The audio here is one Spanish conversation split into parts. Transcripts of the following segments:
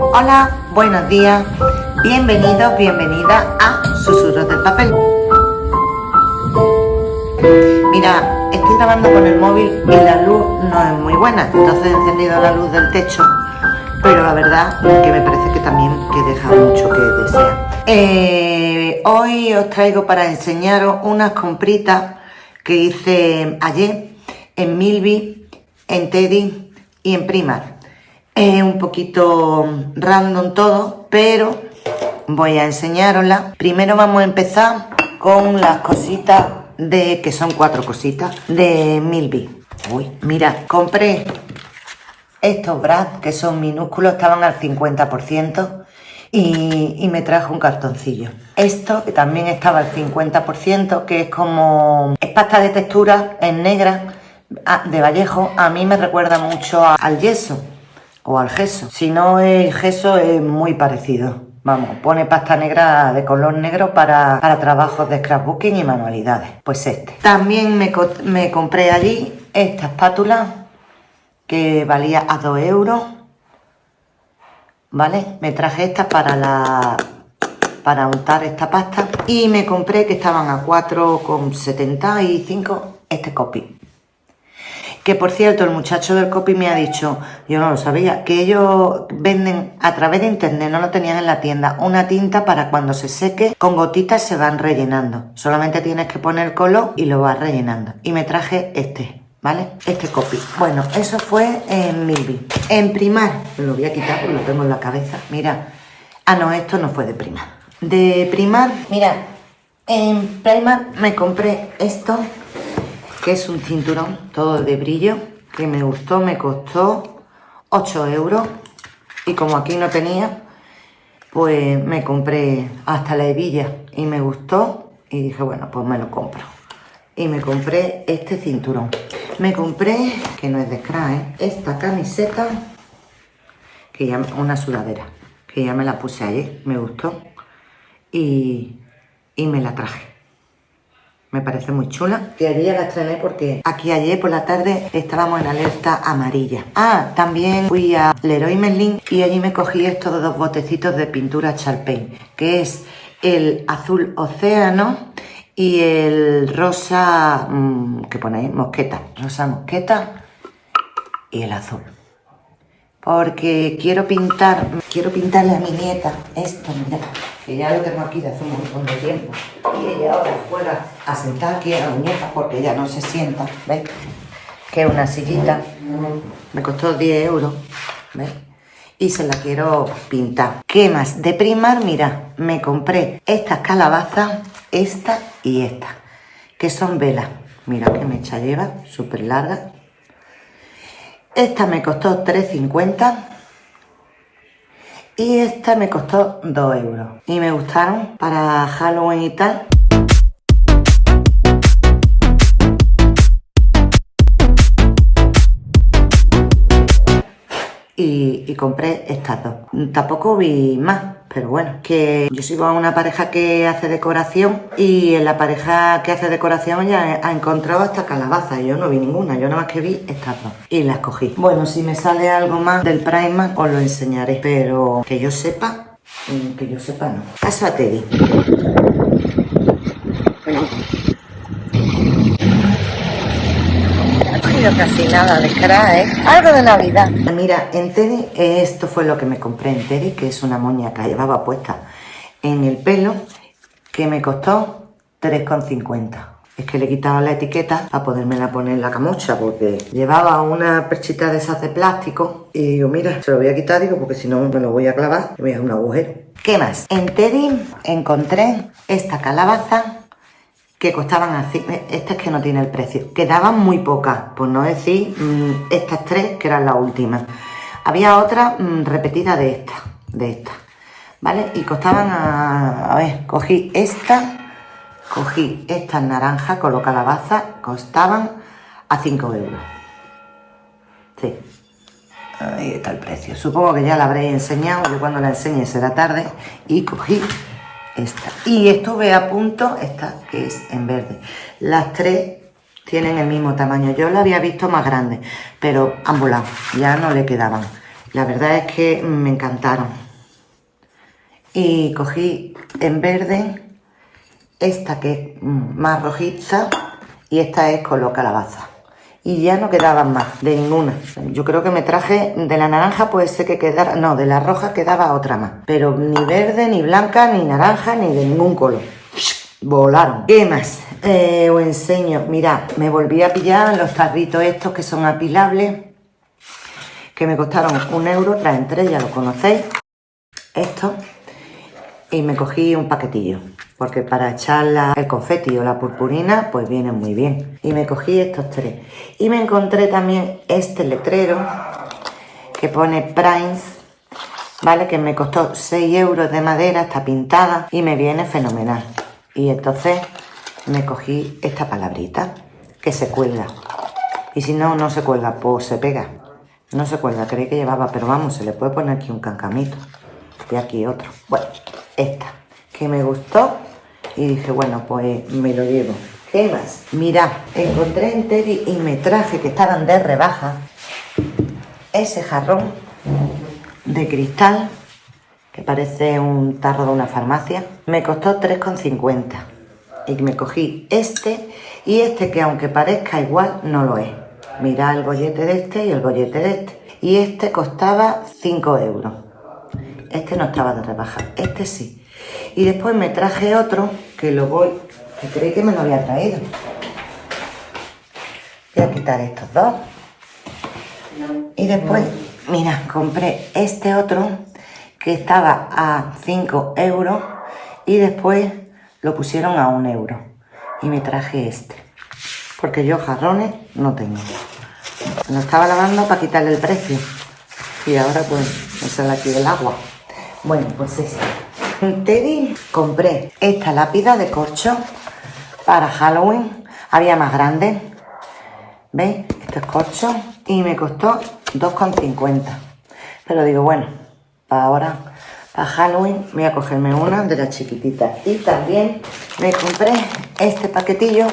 Hola, buenos días, bienvenidos, bienvenida a Susurros del Papel. Mira, estoy grabando con el móvil y la luz no es muy buena, entonces he encendido la luz del techo, pero la verdad que me parece que también que deja mucho que desear. Eh, hoy os traigo para enseñaros unas compritas que hice ayer en Milby, en Teddy y en Primark. Es un poquito random todo, pero voy a enseñarosla. Primero vamos a empezar con las cositas de, que son cuatro cositas, de Milby. Uy, mira, compré estos bras que son minúsculos, estaban al 50% y, me trajo un cartoncillo. Esto, que también estaba al 50%, que es como... es pasta de textura, en negra, de Vallejo, a mí me recuerda mucho al yeso o al gesso. Si no es gesso, es muy parecido. Vamos, pone pasta negra de color negro para, trabajos de scrapbooking y manualidades. Pues este. También me, me compré allí esta espátula que valía a 2 euros ¿vale? Me traje esta para la para untar esta pasta y me compré que estaban a 4,75 este copy. Que por cierto, el muchacho del copy me ha dicho, yo no lo sabía, que ellos venden a través de internet, no lo tenían en la tienda, una tinta para cuando se seque, con gotitas se van rellenando. Solamente tienes que poner color y lo vas rellenando. Y me traje este. ¿vale? Este copy. Bueno, eso fue en Milby. En Primar, lo voy a quitar porque lo tengo en la cabeza. Mira, ah, no, esto no fue de Primar. De Primar, mira, en Primar me compré esto, que es un cinturón todo de brillo, que me gustó, me costó 8 euros. Y como aquí no tenía, pues me compré hasta la hebilla y me gustó y dije, bueno, pues me lo compro. Y me compré este cinturón. Me compré, que no es de Scra, ¿eh? esta camiseta, que ya, una sudadera, que ya me la puse ayer, me gustó, y, me la traje. Me parece muy chula. Y ayer la estrené porque aquí ayer por la tarde estábamos en alerta amarilla. Ah, también fui a Leroy Merlin y allí me cogí estos dos botecitos de pintura Charpain, que es el azul océano y el rosa mm, que ponéis mosqueta, rosa mosqueta y el azul. Porque quiero pintar, quiero pintarle a mi nieta esto, mira, que ya lo tengo aquí de hace un montón de tiempo. Y ella ahora juega a sentar aquí a la muñeca porque ella no se sienta, ¿veis? Que es una sillita, me costó 10 euros, ¿veis? y se la quiero pintar. ¿Qué más? De primar, mira, me compré estas calabazas, esta y esta, que son velas. Mira qué mecha lleva, súper larga. Esta me costó 3,50 y esta me costó 2 euros. Y me gustaron para Halloween y tal. y, compré estas dos. Tampoco vi más, pero bueno, que yo sigo a una pareja que hace decoración y en la pareja que hace decoración ya ha encontrado esta calabaza. Yo no vi ninguna, yo nada más que vi estas dos y las cogí. Bueno, si me sale algo más del Primark os lo enseñaré, pero que yo sepa, mm, que yo sepa no. Caso a Teddy. Casi nada de crack, ¿eh? Algo de Navidad. Mira, en Teddy, esto fue lo que me compré en Teddy, que es una moña llevaba puesta en el pelo, que me costó 3,50. Es que le he quitado la etiqueta para podérmela poner la camocha, porque llevaba una perchita de esas de plástico. Y digo, mira, se lo voy a quitar, digo, porque si no me lo voy a clavar y voy a dar un agujero. ¿Qué más? En Teddy encontré esta calabaza que costaban así, estas que no tiene el precio, quedaban muy pocas, por no decir mm, estas tres que eran las últimas. Había otra mm, repetida de esta, de esta, ¿vale? Y costaban, a, a ver, cogí esta, cogí estas naranjas con calabaza, costaban a 5 euros. Sí, ahí está el precio. Supongo que ya la habré enseñado, yo cuando la enseñe será tarde, y cogí Y estuve a punto, esta que es en verde. Las tres tienen el mismo tamaño. Yo la había visto más grande, pero han ya no le quedaban. La verdad es que me encantaron. Y cogí en verde esta que es más rojiza y esta es color calabaza. Y ya no quedaban más, de ninguna. Yo creo que me traje de la naranja, puede ser que quedara... No, de la roja quedaba otra más. Pero ni verde, ni blanca, ni naranja, ni de ningún color. Volaron. ¿Qué más? Eh, os enseño. Mirad, me volví a pillar los tarritos estos que son apilables. Que me costaron un euro, traen tres, ya lo conocéis. Estos. Y me cogí un paquetillo porque para echar el confeti o la purpurina pues viene muy bien. Y me cogí estos tres. Y me encontré también este letrero que pone Primes, ¿vale? Que me costó 6 euros de madera, está pintada y me viene fenomenal. Y entonces me cogí esta palabrita que se cuelga. Y si no, no se cuelga, pues se pega. No se cuelga, creí que llevaba, pero vamos, se le puede poner aquí un cancamito. Y aquí otro. Bueno, esta que me gustó y dije, bueno, pues me lo llevo. ¿Qué más? Mirad, encontré en Teddy y me traje que estaban de rebaja ese jarrón de cristal que parece un tarro de una farmacia. Me costó 3,50 y me cogí este y este que aunque parezca igual no lo es. Mirad el bollete de este y el bollete de este. Y este costaba 5 euros. Este no estaba de rebaja, este sí. Y después me traje otro que lo voy, que creí que me lo había traído. Voy a quitar estos dos. Y después, mira, compré este otro que estaba a 5 euros y después lo pusieron a 1 euro. Y me traje este. Porque yo jarrones no tengo. Lo estaba lavando para quitarle el precio. Y ahora pues me sale aquí el agua. Bueno, pues este. Teddy compré esta lápida de corcho para Halloween. Había más grande. ¿Veis? Esto es corcho. Y me costó 2,50. Pero digo, bueno, para ahora, para Halloween, voy a cogerme una de las chiquititas. Y también me compré este paquetillo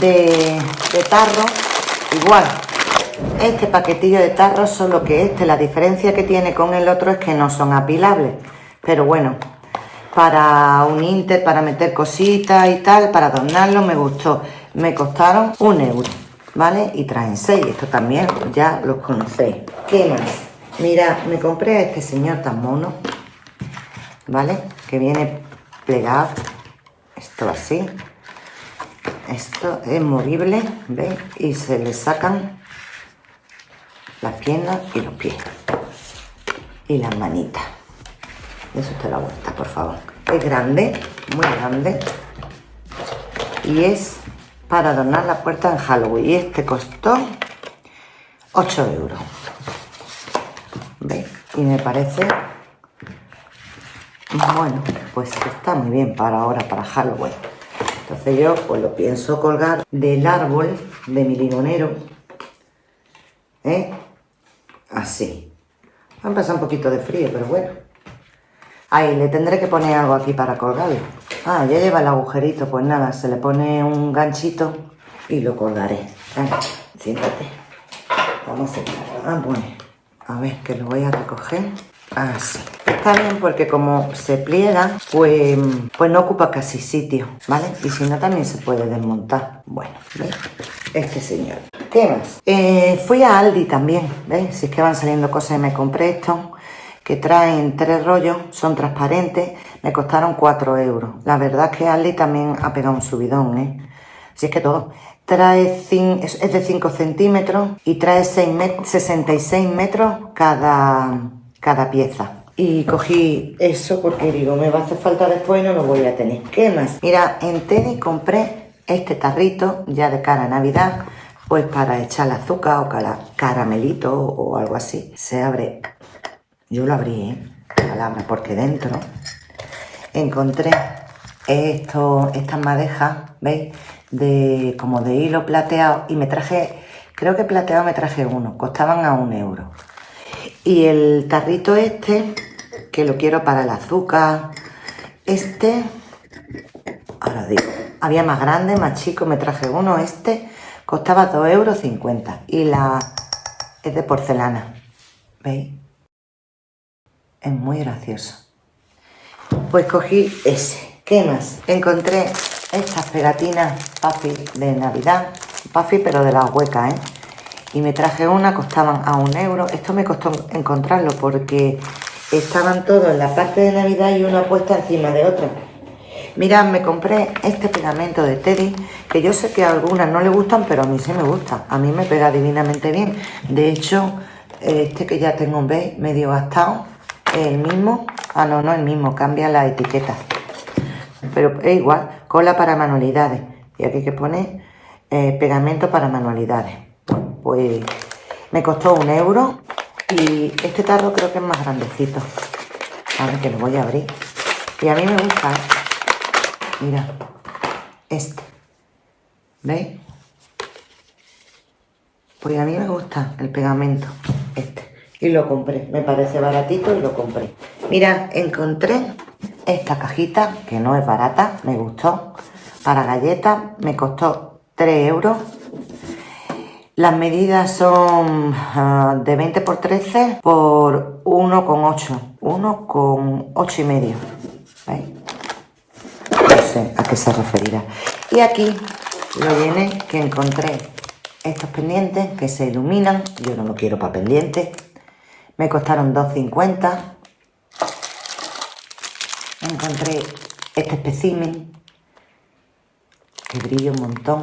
de, de tarro. Igual, este paquetillo de tarro, solo que este, la diferencia que tiene con el otro es que no son apilables. Pero bueno, para un Inter, para meter cositas y tal, para adornarlo, me gustó. Me costaron un euro, ¿vale? Y traen seis, esto también ya los conocéis. ¿Qué más? Mira, me compré a este señor tan mono, ¿vale? Que viene plegado, esto así. Esto es movible, ¿veis? Y se le sacan las piernas y los pies. Y las manitas. Eso usted la vuelta, por favor. Es grande, muy grande. Y es para adornar la puerta en Halloween. Y este costó 8 euros. ¿Veis? Y me parece... Bueno, pues está muy bien para ahora, para Halloween. Entonces yo pues lo pienso colgar del árbol de mi limonero. ¿Eh? Así. Va a un poquito de frío, pero bueno. Ahí, le tendré que poner algo aquí para colgarlo. Ah, ya lleva el agujerito. Pues nada, se le pone un ganchito y lo colgaré. Venga, siéntate. Vamos a sentarlo. Ah, bueno. A ver, que lo voy a recoger. Así. Está bien porque como se pliega, pues, pues no ocupa casi sitio, ¿vale? Y si no, también se puede desmontar. Bueno, ¿veis? Este señor. ¿Qué más? Eh, fui a Aldi también, ¿veis? Si es que van saliendo cosas y me compré esto que traen tres rollos, son transparentes, me costaron 4 euros. La verdad es que Ali también ha pegado un subidón, ¿eh? Si es que todo. Trae es de 5 centímetros y trae 66 metros cada, cada pieza. Y cogí eso porque digo, me va a hacer falta después y no lo voy a tener. ¿Qué más? Mira, en Teddy compré este tarrito ya de cara a Navidad, pues para echar azúcar o caramelito o algo así. Se abre yo lo abrí, ¿eh? porque dentro encontré esto, estas madejas, ¿veis? De, como de hilo plateado y me traje, creo que plateado me traje uno, costaban a un euro. Y el tarrito este, que lo quiero para el azúcar, este, ahora digo, había más grande, más chico, me traje uno, este costaba 2,50 euros y la es de porcelana. ¿Veis? Es muy gracioso. Pues cogí ese. ¿Qué más? Encontré estas pegatinas Puffy de Navidad. Puffy pero de las huecas, ¿eh? Y me traje una, costaban a un euro. Esto me costó encontrarlo porque estaban todos en la parte de Navidad y una puesta encima de otra. Mirad, me compré este pegamento de Teddy, que yo sé que a algunas no le gustan, pero a mí sí me gusta. A mí me pega divinamente bien. De hecho, este que ya tengo, ¿veis? Medio gastado, el mismo. Ah, no, no el mismo, cambia la etiqueta. Pero es igual, cola para manualidades. Y aquí que pone eh, pegamento para manualidades. Pues me costó un euro y este tarro creo que es más grandecito. A ver, que lo voy a abrir. Y a mí me gusta, ¿eh? Mira, este. ¿Veis? Pues a mí me gusta el pegamento, este. Y lo compré. Me parece baratito y lo compré. Mira, encontré esta cajita, que no es barata, me gustó. Para galletas me costó 3 euros. Las medidas son uh, de 20 por 13 por 1,8. 1,8 y medio. ¿Veis? No sé a qué se referirá. Y aquí lo llené que encontré estos pendientes que se iluminan. Yo no lo quiero para pendientes. Me costaron 2,50. Encontré este espécimen que brilla un montón.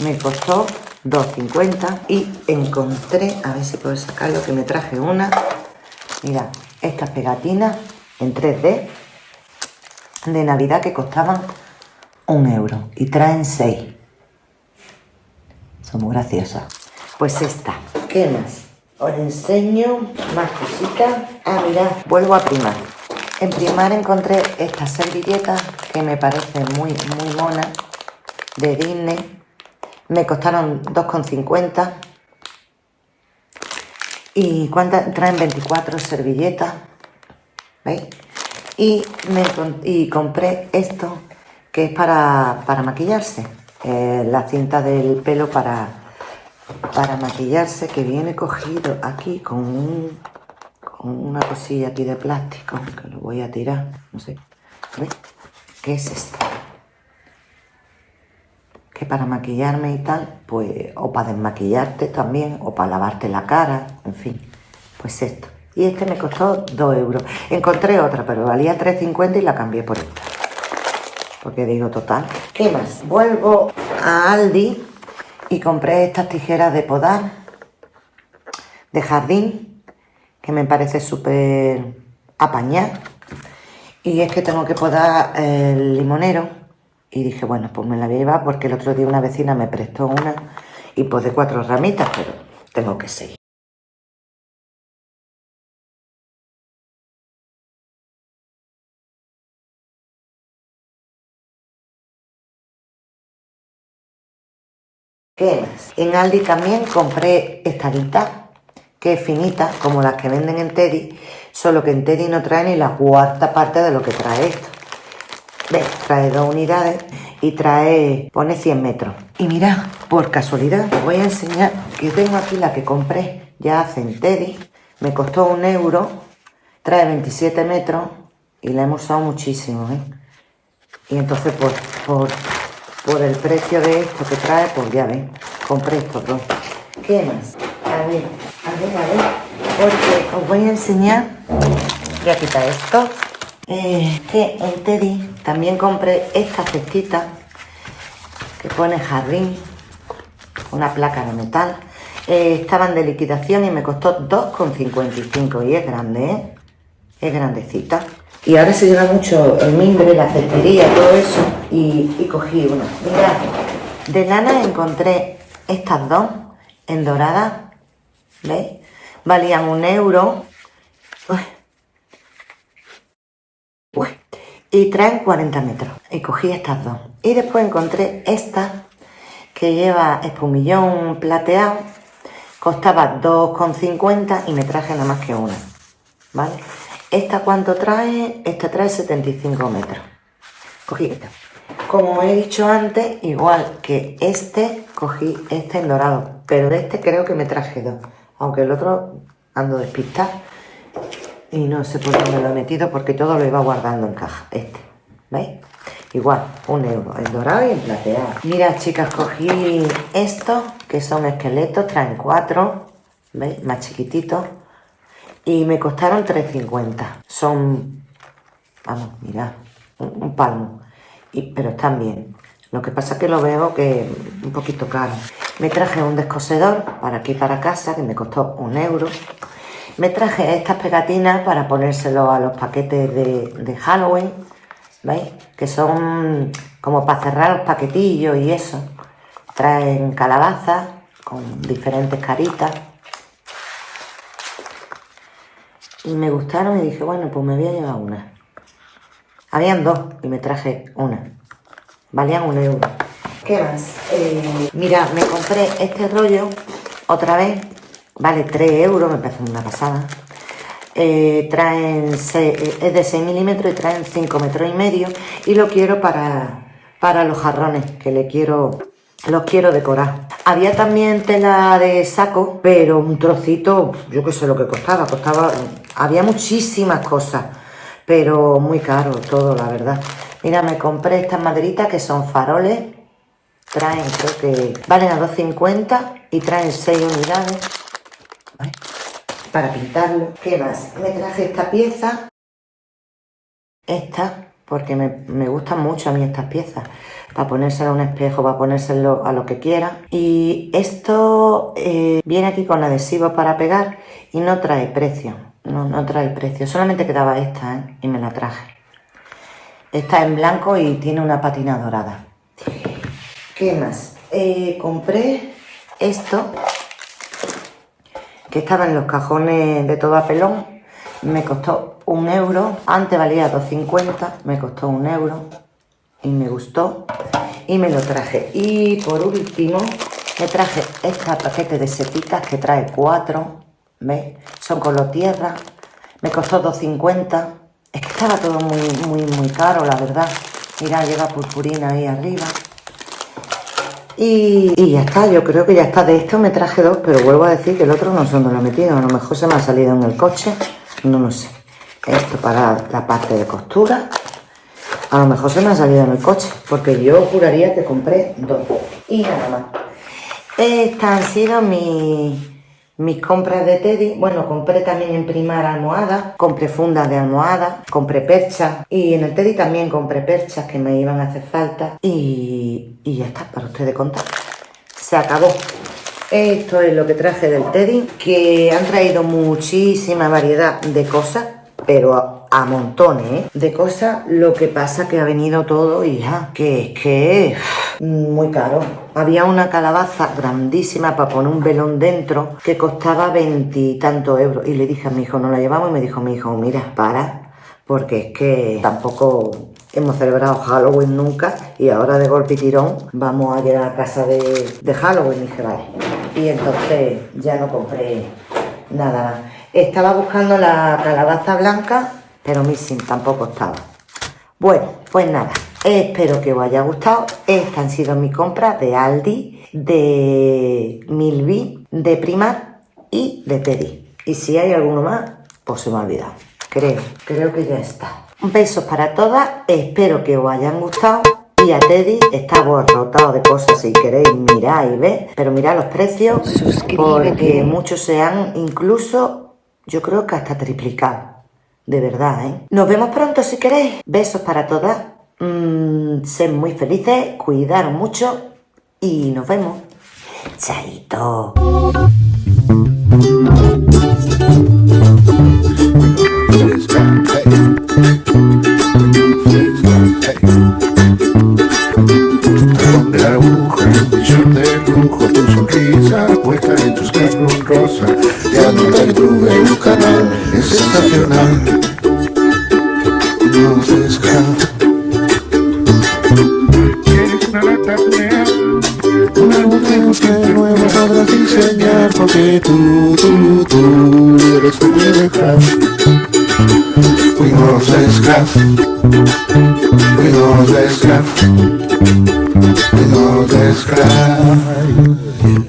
Me costó 2,50 y encontré, a ver si puedo sacarlo, que me traje una. Mira, estas pegatinas en 3D de Navidad que costaban un euro y traen 6. Son muy graciosas. Pues esta. ¿Qué más? Os enseño más cositas. Ah, mirad, vuelvo a primar. En primar encontré estas servilletas que me parecen muy, muy monas de Disney. Me costaron 2,50. ¿Y cuántas? Traen 24 servilletas. ¿Veis? Y, me, y compré esto que es para, para maquillarse. Eh, la cinta del pelo para, para maquillarse que viene cogido aquí con, con una cosilla aquí de plástico que lo voy a tirar, no sé. ¿Veis? ¿Qué es esto? Que para maquillarme y tal, pues, o para desmaquillarte también, o para lavarte la cara, en fin, pues esto. Y este me costó 2 euros. Encontré otra, pero valía 3,50 y la cambié por esta porque digo total. ¿Qué más? Vuelvo a Aldi y compré estas tijeras de podar de jardín que me parece súper apañar. Y es que tengo que podar el limonero. Y dije bueno pues me la voy a llevar porque el otro día una vecina me prestó una y podé cuatro ramitas pero tengo que seguir En Aldi también compré esta guita, que es finita, como las que venden en Teddy, solo que en Teddy no trae ni la cuarta parte de lo que trae esto. ¿Ves? Trae dos unidades y trae, pone 100 metros. Y mirad, por casualidad, os voy a enseñar que tengo aquí la que compré ya hace en Teddy. Me costó un euro, trae 27 metros y la hemos usado muchísimo, ¿eh? Y entonces, pues, por por el precio de esto que trae, pues ya ven, compré estos dos. ¿Qué más? A ver, a ver, a ver, porque os voy a enseñar, voy a quitar esto, eh, que en Teddy también compré esta cestita que pone jardín, una placa de metal. Eh, estaban de liquidación y me costó 2,55 y es grande, ¿eh? Es grandecita. Y ahora se lleva mucho el mimbre, la cestería, todo eso. Y, cogí una. Mirad, de lana encontré estas dos en dorada. ¿Veis? Valían un euro. Y traen 40 metros. Y cogí estas dos. Y después encontré esta que lleva espumillón plateado. Costaba 2,50 y me traje nada más que una. ¿Vale? ¿Esta cuánto trae? Esta trae 75 metros. Cogí esta. Como he dicho antes, igual que este, cogí este en dorado. Pero de este creo que me traje dos. Aunque el otro ando despistar y no sé por dónde lo he metido porque todo lo iba guardando en caja. Este, ¿veis? Igual, un euro, el dorado y el plateado. Mira, chicas, cogí estos, que son esqueletos, traen cuatro, ¿veis? Más chiquititos. Y me costaron 3.50. Son, vamos, mirad, un, palmo. Y, pero están bien. Lo que pasa es que lo veo que un poquito caro. Me traje un descosedor para aquí para casa, que me costó un euro. Me traje estas pegatinas para ponérselo a los paquetes de, Halloween, ¿veis? Que son como para cerrar los paquetillos y eso. Traen calabazas con diferentes caritas. Y me gustaron y dije, bueno, pues me voy a llevar una. Habían dos y me traje una. Valían un euro. ¿Qué más? Eh, mira, me compré este rollo otra vez Vale 3 euros, me parece una pasada. Eh, traen es de 6 milímetros y traen 5 metros y medio. Y lo quiero para, para los jarrones, que le quiero, los quiero decorar. Había también tela de saco, pero un trocito, yo qué sé lo que costaba. Costaba, había muchísimas cosas, pero muy caro todo, la verdad. Mira, me compré estas maderitas que son faroles. Traen, creo que valen a 2,50 y traen 6 unidades para pintarlo. ¿Qué más? Me traje esta pieza, esta, porque me, gustan mucho a mí estas piezas, para ponérselo a un espejo, para ponérselo a lo que quiera. Y esto eh, viene aquí con adhesivo para pegar y no trae precio, no, no trae precio, solamente quedaba esta ¿eh? y me la traje. Está en blanco y tiene una patina dorada. ¿Qué más? Eh, compré esto que estaba en los cajones de todo a pelón. Me costó un euro. Antes valía 2,50. Me costó un euro. Y me gustó. Y me lo traje. Y por último, me traje este paquete de setitas que trae cuatro. ¿Veis? Son color tierra. Me costó 2,50. Es que estaba todo muy, muy, muy caro, la verdad. Mira, lleva purpurina ahí arriba. Y, ya está, yo creo que ya está. De esto me traje dos, pero vuelvo a decir que el otro no sé dónde lo he metido. A lo mejor se me ha salido en el coche. No lo sé. Esto para la parte de costura. A lo mejor se me ha salido en el coche, porque yo juraría que compré dos. Y nada más. Estas han sido mis compras de Teddy, bueno, compré también en primar almohadas, compré fundas de almohada, compré perchas y en el Teddy también compré perchas que me iban a hacer falta y ya está, para ustedes contar. Se acabó. Esto es lo que traje del Teddy, que han traído muchísima variedad de cosas, pero a, montones de cosas. Lo que pasa que ha venido todo y ya, que es que muy caro. Había una calabaza grandísima para poner un velón dentro que costaba veintitantos euros. Y le dije a mi hijo, no la llevamos. Y me dijo mi hijo, mira, para, porque es que tampoco hemos celebrado Halloween nunca. Y ahora de golpe y tirón vamos a llegar a casa de, de Halloween. Y dije. Y entonces ya no compré nada. Estaba buscando la calabaza blanca, pero missing tampoco estaba. Bueno, pues nada. Espero que os haya gustado. Estas han sido mis compras de Aldi, de Milby, de Primar y de Teddy. Y si hay alguno más, pues se me ha olvidado. Creo, creo que ya está. Un beso para todas. Espero que os hayan gustado. Y a Teddy está rotado de cosas si queréis mirar y ver. Pero mirad los precios. Porque muchos se han incluso, yo creo que hasta triplicado. De verdad, ¿eh? Nos vemos pronto si queréis. Besos para todas. Mmm, sed muy felices, cuidar mucho y nos vemos. Chaito. De lujo, tu sonrisa puesta en tus carros rosa. Ya no tuve un canal, es sensacional. No se escapa. Una mujer que nuevo podrás diseñar porque tú, tú, tú eres tu craft Fuimos scrap Fuimos scrap Fuimos scrap